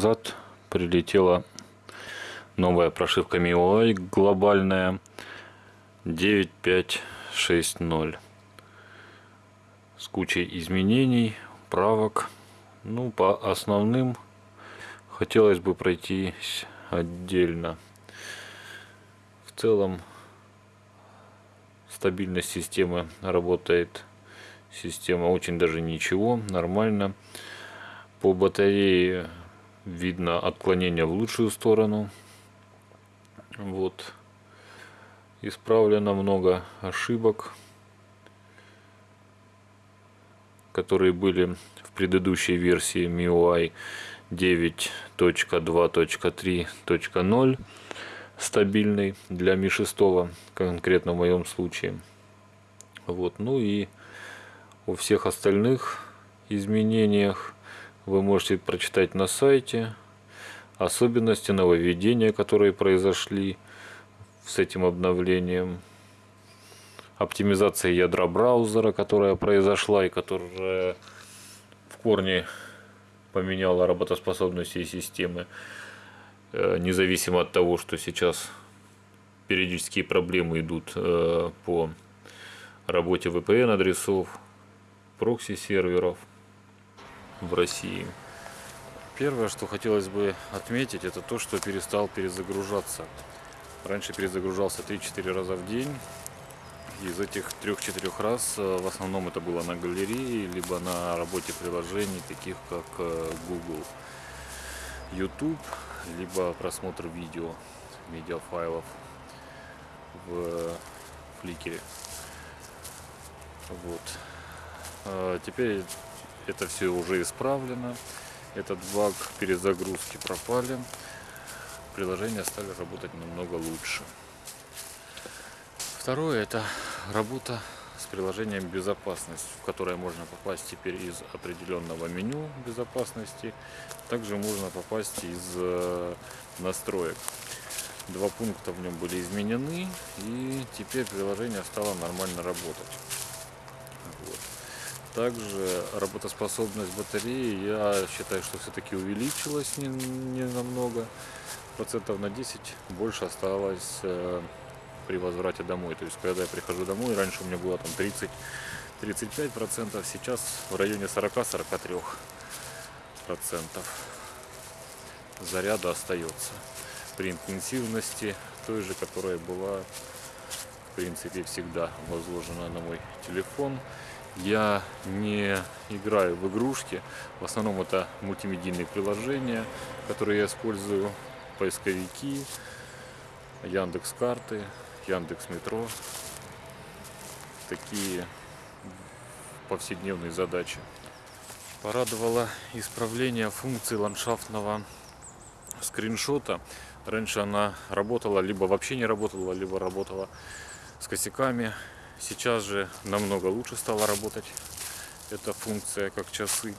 назад прилетела новая прошивка MIUI глобальная 9560 с кучей изменений, правок. Ну, по основным хотелось бы пройтись отдельно. В целом стабильность системы работает система очень даже ничего нормально по батарее видно отклонение в лучшую сторону. Вот. Исправлено много ошибок которые были в предыдущей версии MIUI 9.2.3.0 стабильный для Mi 6 конкретно в моем случае. Вот. Ну и о всех остальных изменениях вы можете прочитать на сайте особенности нововведения которые произошли с этим обновлением оптимизация ядра браузера которая произошла и которая в корне поменяла работоспособность всей системы. Э, независимо от того что сейчас периодические проблемы идут э, по работе VPN адресов прокси серверов в России. Первое, что хотелось бы отметить, это то, что перестал перезагружаться. Раньше перезагружался 3-4 раза в день. Из этих 3-4 раз э, в основном это было на галерее, либо на работе приложений, таких как э, Google, YouTube, либо просмотр видео, медиафайлов в фликере. Вот. А теперь это все уже исправлено. Этот баг перезагрузки пропали. Приложения стали работать намного лучше. Второе это работа с приложением безопасность, в которое можно попасть теперь из определенного меню безопасности. Также можно попасть из э, настроек. Два пункта в нем были изменены и теперь приложение стало нормально работать. Также работоспособность батареи, я считаю, что все-таки увеличилась не, не намного. Процентов на 10 больше осталось э, при возврате домой. То есть, когда я прихожу домой, раньше у меня было там 30-35 процентов, сейчас в районе 40-43 процентов заряда остается при интенсивности той же, которая была в принципе всегда возложена на мой телефон я не играю в игрушки. В основном это мультимедийные приложения, которые я использую. Поисковики, Яндекс карты, Яндекс метро. Такие повседневные задачи. Порадовало исправление функции ландшафтного скриншота. Раньше она работала, либо вообще не работала, либо работала с косяками. Сейчас же намного лучше стала работать эта функция, как часы.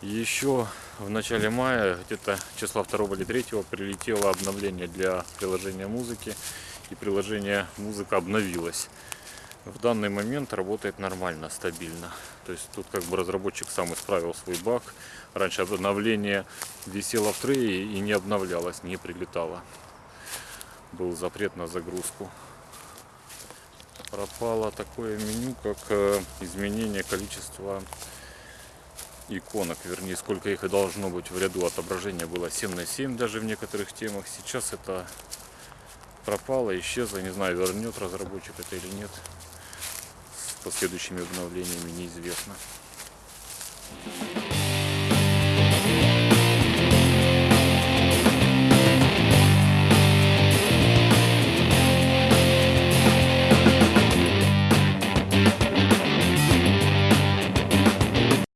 Еще в начале мая, где-то числа 2 или 3 прилетело обновление для приложения музыки. И приложение музыка обновилось. В данный момент работает нормально, стабильно. То есть тут как бы разработчик сам исправил свой баг. Раньше обновление висело в трее и не обновлялось, не прилетало. Был запрет на загрузку пропало такое меню, как э, изменение количества иконок, вернее, сколько их и должно быть в ряду отображения было 7 на 7 даже в некоторых темах. Сейчас это пропало, исчезло, не знаю, вернет разработчик это или нет. С последующими обновлениями неизвестно. Thank you.